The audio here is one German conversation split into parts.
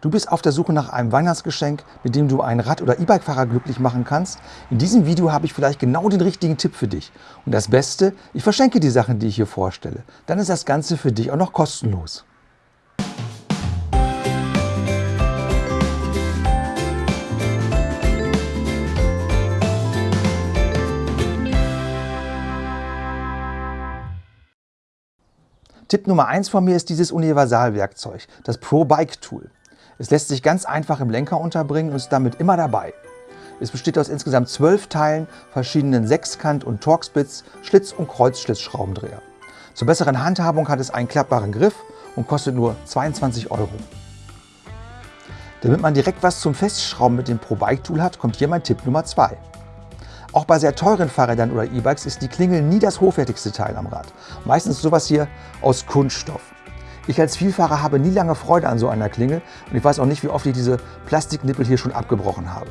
Du bist auf der Suche nach einem Weihnachtsgeschenk, mit dem du einen Rad- oder E-Bike-Fahrer glücklich machen kannst? In diesem Video habe ich vielleicht genau den richtigen Tipp für dich. Und das Beste, ich verschenke die Sachen, die ich hier vorstelle. Dann ist das Ganze für dich auch noch kostenlos. Tipp Nummer 1 von mir ist dieses Universalwerkzeug, das Pro Bike Tool. Es lässt sich ganz einfach im Lenker unterbringen und ist damit immer dabei. Es besteht aus insgesamt zwölf Teilen, verschiedenen Sechskant- und Torx-Bits, Schlitz- und Kreuzschlitzschraubendreher. Zur besseren Handhabung hat es einen klappbaren Griff und kostet nur 22 Euro. Damit man direkt was zum Festschrauben mit dem Pro Bike Tool hat, kommt hier mein Tipp Nummer 2. Auch bei sehr teuren Fahrrädern oder E-Bikes ist die Klingel nie das hochwertigste Teil am Rad. Meistens sowas hier aus Kunststoff. Ich als Vielfahrer habe nie lange Freude an so einer Klingel und ich weiß auch nicht, wie oft ich diese Plastiknippel hier schon abgebrochen habe.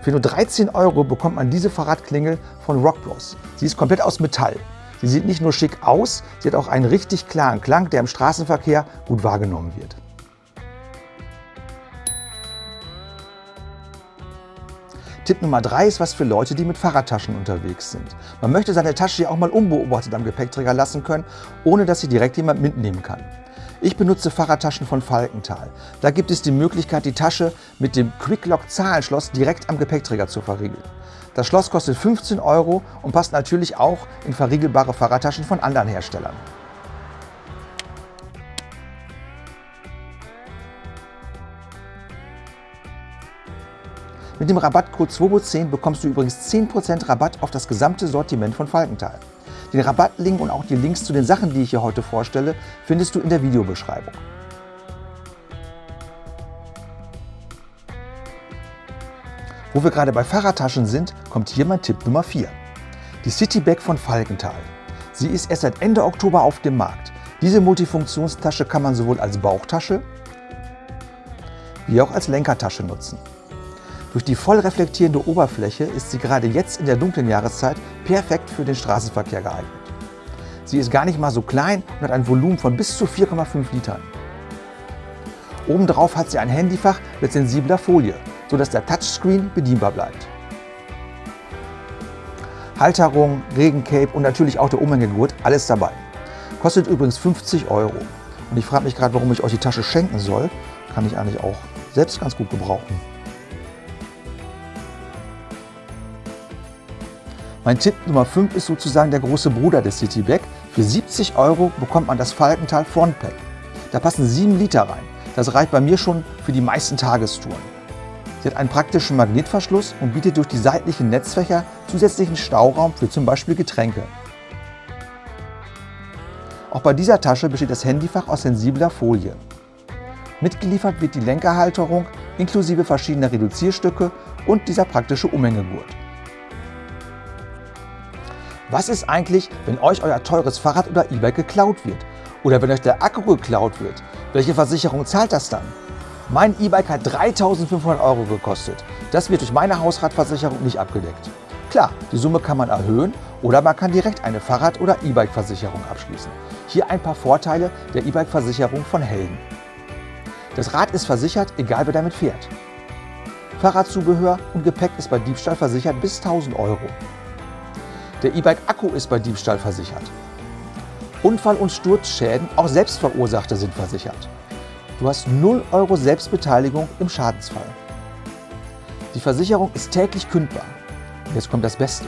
Für nur 13 Euro bekommt man diese Fahrradklingel von Rockbros. Sie ist komplett aus Metall. Sie sieht nicht nur schick aus, sie hat auch einen richtig klaren Klang, der im Straßenverkehr gut wahrgenommen wird. Tipp Nummer 3 ist was für Leute, die mit Fahrradtaschen unterwegs sind. Man möchte seine Tasche ja auch mal unbeobachtet am Gepäckträger lassen können, ohne dass sie direkt jemand mitnehmen kann. Ich benutze Fahrradtaschen von Falkenthal. Da gibt es die Möglichkeit, die Tasche mit dem Quicklock Zahlenschloss direkt am Gepäckträger zu verriegeln. Das Schloss kostet 15 Euro und passt natürlich auch in verriegelbare Fahrradtaschen von anderen Herstellern. Mit dem Rabattcode SWOBO10 bekommst du übrigens 10% Rabatt auf das gesamte Sortiment von Falkenthal. Den Rabattlink und auch die Links zu den Sachen, die ich hier heute vorstelle, findest du in der Videobeschreibung. Wo wir gerade bei Fahrradtaschen sind, kommt hier mein Tipp Nummer 4. Die Citybag von Falkenthal. Sie ist erst seit Ende Oktober auf dem Markt. Diese Multifunktionstasche kann man sowohl als Bauchtasche wie auch als Lenkertasche nutzen. Durch die voll reflektierende Oberfläche ist sie gerade jetzt in der dunklen Jahreszeit perfekt für den Straßenverkehr geeignet. Sie ist gar nicht mal so klein und hat ein Volumen von bis zu 4,5 Litern. Obendrauf hat sie ein Handyfach mit sensibler Folie, sodass der Touchscreen bedienbar bleibt. Halterung, Regencape und natürlich auch der Umhängegurt, alles dabei. Kostet übrigens 50 Euro. Und ich frage mich gerade, warum ich euch die Tasche schenken soll. Kann ich eigentlich auch selbst ganz gut gebrauchen. Mein Tipp Nummer 5 ist sozusagen der große Bruder des Citybag. Für 70 Euro bekommt man das Falkenthal Frontpack. Da passen 7 Liter rein. Das reicht bei mir schon für die meisten Tagestouren. Sie hat einen praktischen Magnetverschluss und bietet durch die seitlichen Netzfächer zusätzlichen Stauraum für zum Beispiel Getränke. Auch bei dieser Tasche besteht das Handyfach aus sensibler Folie. Mitgeliefert wird die Lenkerhalterung inklusive verschiedener Reduzierstücke und dieser praktische Umhängegurt. Was ist eigentlich, wenn euch euer teures Fahrrad oder E-Bike geklaut wird? Oder wenn euch der Akku geklaut wird? Welche Versicherung zahlt das dann? Mein E-Bike hat 3.500 Euro gekostet. Das wird durch meine Hausratversicherung nicht abgedeckt. Klar, die Summe kann man erhöhen oder man kann direkt eine Fahrrad- oder E-Bike-Versicherung abschließen. Hier ein paar Vorteile der E-Bike-Versicherung von Helden. Das Rad ist versichert, egal wer damit fährt. Fahrradzubehör und Gepäck ist bei Diebstahl versichert bis 1000 Euro. Der E-Bike-Akku ist bei Diebstahl versichert. Unfall- und Sturzschäden, auch selbstverursachte, sind versichert. Du hast 0 Euro Selbstbeteiligung im Schadensfall. Die Versicherung ist täglich kündbar. Jetzt kommt das Beste.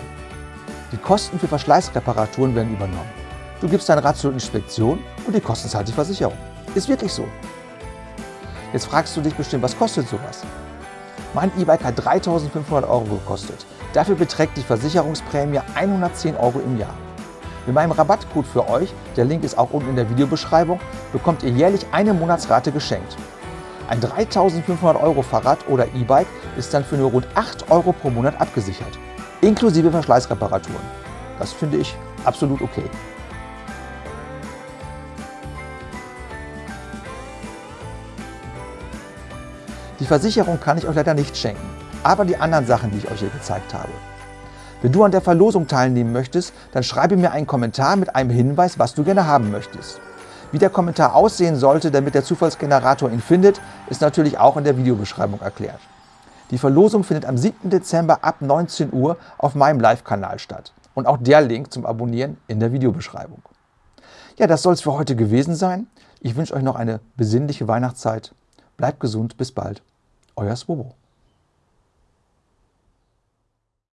Die Kosten für Verschleißreparaturen werden übernommen. Du gibst dein Rad zur Inspektion und die Kosten zahlt die Versicherung. Ist wirklich so. Jetzt fragst du dich bestimmt, was kostet sowas? Mein E-Bike hat 3.500 Euro gekostet. Dafür beträgt die Versicherungsprämie 110 Euro im Jahr. Mit meinem Rabattcode für euch, der Link ist auch unten in der Videobeschreibung, bekommt ihr jährlich eine Monatsrate geschenkt. Ein 3.500 Euro Fahrrad oder E-Bike ist dann für nur rund 8 Euro pro Monat abgesichert, inklusive Verschleißreparaturen. Das finde ich absolut okay. Die Versicherung kann ich euch leider nicht schenken aber die anderen Sachen, die ich euch hier gezeigt habe. Wenn du an der Verlosung teilnehmen möchtest, dann schreibe mir einen Kommentar mit einem Hinweis, was du gerne haben möchtest. Wie der Kommentar aussehen sollte, damit der Zufallsgenerator ihn findet, ist natürlich auch in der Videobeschreibung erklärt. Die Verlosung findet am 7. Dezember ab 19 Uhr auf meinem Live-Kanal statt. Und auch der Link zum Abonnieren in der Videobeschreibung. Ja, das soll es für heute gewesen sein. Ich wünsche euch noch eine besinnliche Weihnachtszeit. Bleibt gesund, bis bald. Euer Swobo.